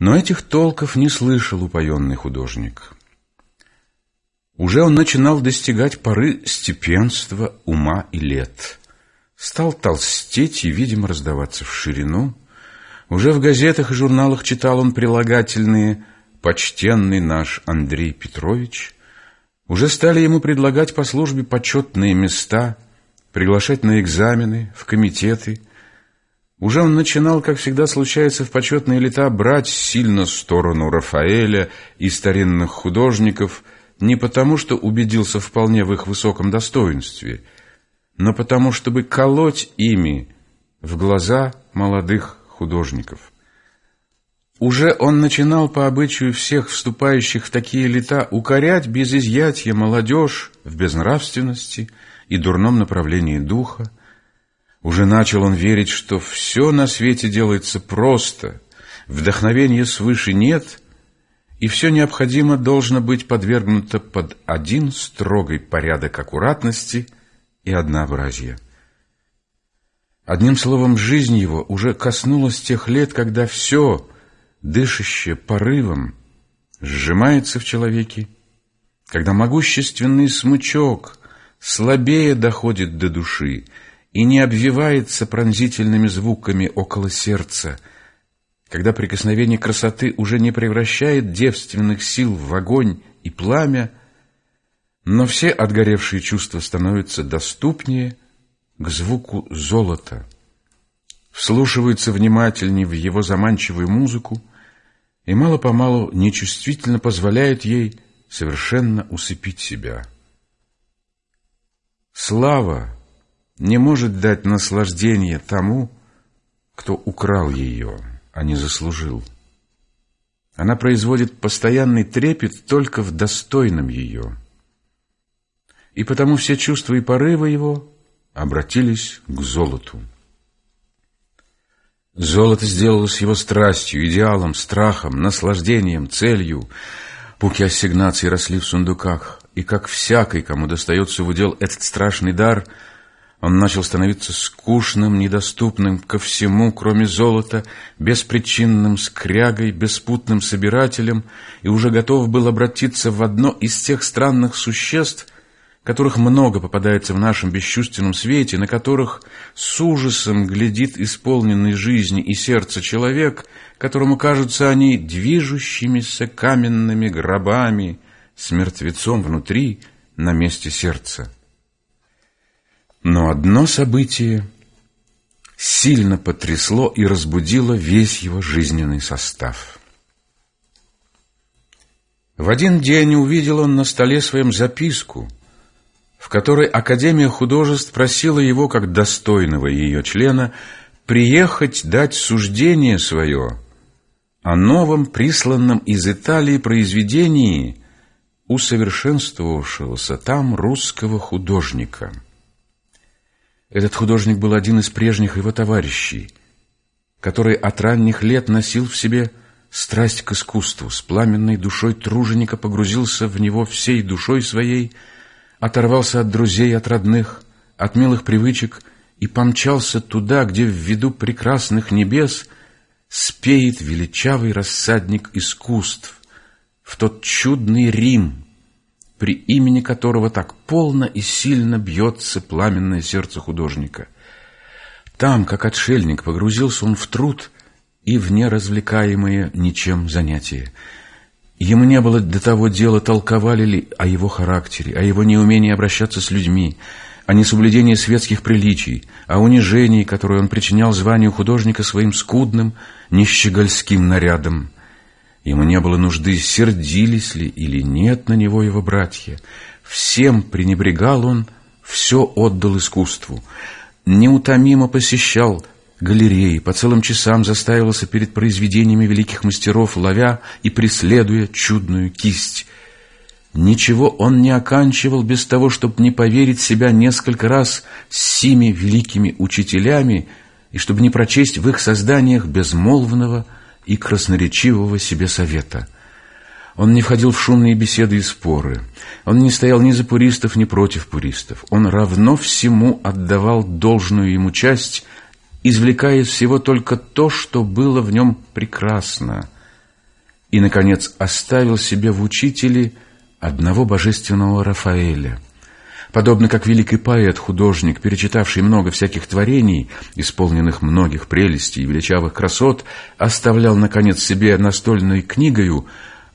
Но этих толков не слышал упоенный художник. Уже он начинал достигать поры степенства, ума и лет. Стал толстеть и, видимо, раздаваться в ширину. Уже в газетах и журналах читал он прилагательные «Почтенный наш Андрей Петрович». Уже стали ему предлагать по службе почетные места, приглашать на экзамены, в комитеты. Уже он начинал, как всегда случается в почетные лета, брать сильно сторону Рафаэля и старинных художников – не потому, что убедился вполне в их высоком достоинстве, но потому, чтобы колоть ими в глаза молодых художников. Уже он начинал по обычаю всех вступающих в такие лета укорять без изъятия молодежь в безнравственности и дурном направлении духа. Уже начал он верить, что все на свете делается просто, вдохновения свыше нет — и все необходимо должно быть подвергнуто под один строгий порядок аккуратности и однообразия. Одним словом, жизнь его уже коснулась тех лет, когда все, дышащее порывом, сжимается в человеке, когда могущественный смычок слабее доходит до души и не обвивается пронзительными звуками около сердца – когда прикосновение красоты уже не превращает девственных сил в огонь и пламя, но все отгоревшие чувства становятся доступнее к звуку золота, вслушиваются внимательнее в его заманчивую музыку и мало-помалу нечувствительно позволяют ей совершенно усыпить себя. Слава не может дать наслаждение тому, кто украл ее а не заслужил. Она производит постоянный трепет только в достойном ее. И потому все чувства и порывы его обратились к золоту. Золото сделалось его страстью, идеалом, страхом, наслаждением, целью. Пуки ассигнаций росли в сундуках, и как всякий, кому достается в удел этот страшный дар — он начал становиться скучным, недоступным ко всему, кроме золота, беспричинным скрягой, беспутным собирателем, и уже готов был обратиться в одно из тех странных существ, которых много попадается в нашем бесчувственном свете, на которых с ужасом глядит исполненный жизни и сердца человек, которому кажутся они движущимися каменными гробами с мертвецом внутри на месте сердца. Но одно событие сильно потрясло и разбудило весь его жизненный состав. В один день увидел он на столе своем записку, в которой Академия художеств просила его, как достойного ее члена, приехать дать суждение свое о новом присланном из Италии произведении усовершенствовавшегося там русского художника – этот художник был один из прежних его товарищей, который от ранних лет носил в себе страсть к искусству, с пламенной душой труженика погрузился в него всей душой своей, оторвался от друзей, от родных, от милых привычек и помчался туда, где в виду прекрасных небес спеет величавый рассадник искусств, в тот чудный Рим, при имени которого так полно и сильно бьется пламенное сердце художника. Там, как отшельник, погрузился он в труд и в неразвлекаемые ничем занятия. Ему не было до того дела, толковали ли о его характере, о его неумении обращаться с людьми, о несоблюдении светских приличий, о унижении, которое он причинял званию художника своим скудным, нищегольским нарядом. Ему не было нужды, сердились ли или нет на него его братья. Всем пренебрегал он, все отдал искусству. Неутомимо посещал галереи, по целым часам застаивался перед произведениями великих мастеров, ловя и преследуя чудную кисть. Ничего он не оканчивал без того, чтобы не поверить себя несколько раз с сими великими учителями и чтобы не прочесть в их созданиях безмолвного, и красноречивого себе совета. Он не входил в шумные беседы и споры. Он не стоял ни за пуристов, ни против пуристов. Он равно всему отдавал должную ему часть, извлекая из всего только то, что было в нем прекрасно, и, наконец, оставил себе в учителе одного божественного Рафаэля. Подобно как великий поэт, художник, перечитавший много всяких творений, исполненных многих прелестей и величавых красот, оставлял, наконец, себе настольной книгою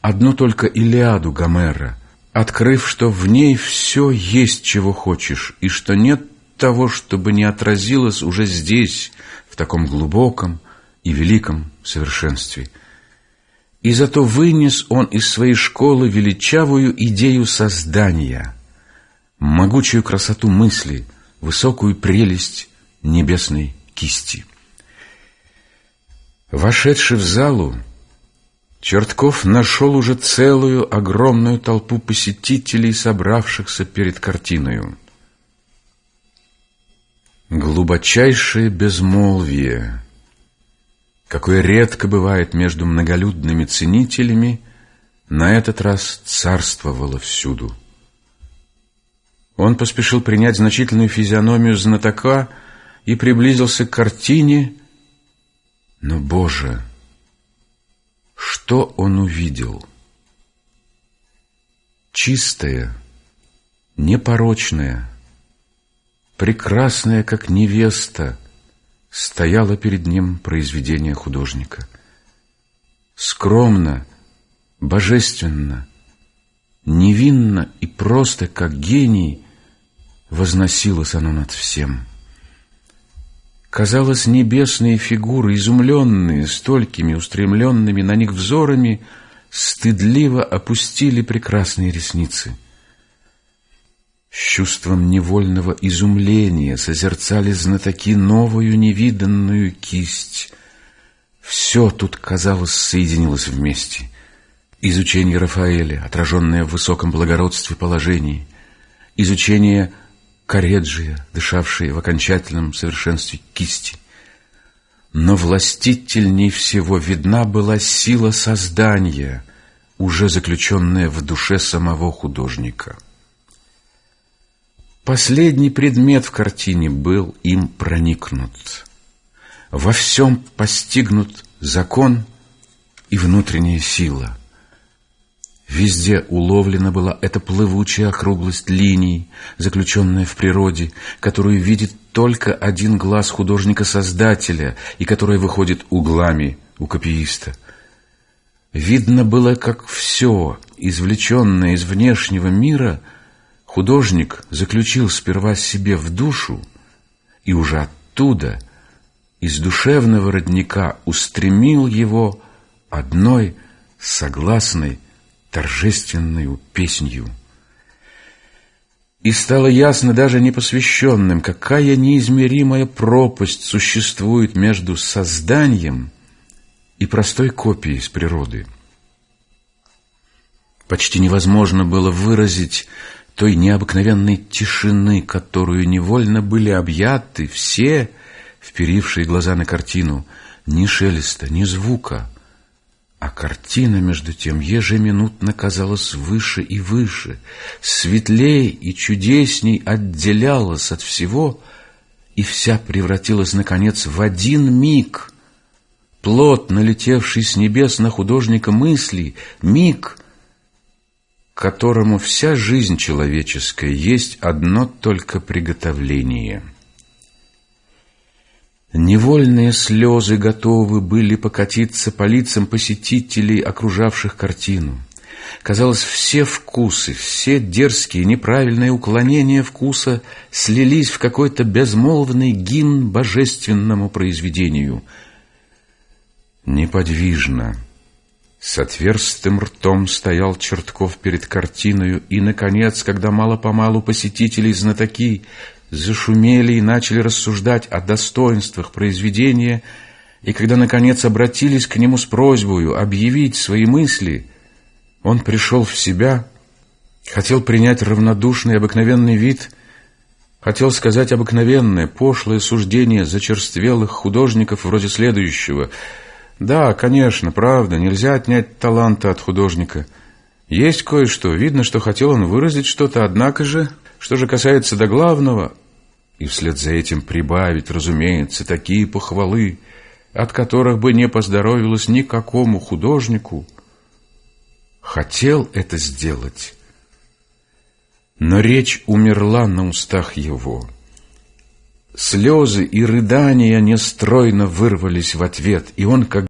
одну только Илиаду Гомера, открыв, что в ней все есть, чего хочешь, и что нет того, чтобы не отразилось уже здесь, в таком глубоком и великом совершенстве. И зато вынес он из своей школы величавую идею создания, могучую красоту мысли, высокую прелесть небесной кисти. Вошедший в залу, Чертков нашел уже целую огромную толпу посетителей, собравшихся перед картиною. Глубочайшее безмолвие, какое редко бывает между многолюдными ценителями, на этот раз царствовало всюду. Он поспешил принять значительную физиономию знатока и приблизился к картине, но, Боже, что он увидел? Чистое, непорочное, прекрасная, как невеста, стояла перед ним произведение художника. Скромно, божественно, невинно и просто, как гений, возносилось оно над всем. Казалось, небесные фигуры, изумленные столькими устремленными на них взорами, стыдливо опустили прекрасные ресницы — с чувством невольного изумления созерцали знатоки новую невиданную кисть. Все тут, казалось, соединилось вместе. Изучение Рафаэля, отраженное в высоком благородстве положений, изучение Кареджия, дышавшее в окончательном совершенстве кисти. Но властительней всего видна была сила создания, уже заключенная в душе самого художника. Последний предмет в картине был им проникнут. Во всем постигнут закон и внутренняя сила. Везде уловлена была эта плывучая округлость линий, заключенная в природе, которую видит только один глаз художника-создателя и которая выходит углами у копииста. Видно было, как все, извлеченное из внешнего мира — Художник заключил сперва себе в душу и уже оттуда, из душевного родника, устремил его одной согласной торжественной песнью. И стало ясно даже непосвященным, какая неизмеримая пропасть существует между созданием и простой копией с природы. Почти невозможно было выразить той необыкновенной тишины, которую невольно были объяты все, вперившие глаза на картину, ни шелеста, ни звука. А картина, между тем, ежеминутно казалась выше и выше, светлей и чудесней отделялась от всего, и вся превратилась, наконец, в один миг, плод, налетевший с небес на художника мысли, миг — которому вся жизнь человеческая есть одно только приготовление. Невольные слезы готовы были покатиться по лицам посетителей, окружавших картину. Казалось, все вкусы, все дерзкие, неправильные уклонения вкуса слились в какой-то безмолвный гимн божественному произведению. Неподвижно, с отверстым ртом стоял Чертков перед картиною, и, наконец, когда мало-помалу посетители знатоки зашумели и начали рассуждать о достоинствах произведения, и когда, наконец, обратились к нему с просьбой объявить свои мысли, он пришел в себя, хотел принять равнодушный обыкновенный вид, хотел сказать обыкновенное, пошлое суждение зачерствелых художников вроде следующего — да, конечно, правда, нельзя отнять таланта от художника. Есть кое-что, видно, что хотел он выразить что-то, однако же, что же касается до главного, и вслед за этим прибавить, разумеется, такие похвалы, от которых бы не поздоровилось никакому художнику, хотел это сделать, но речь умерла на устах его. Слезы и рыдания нестройно вырвались в ответ, и он как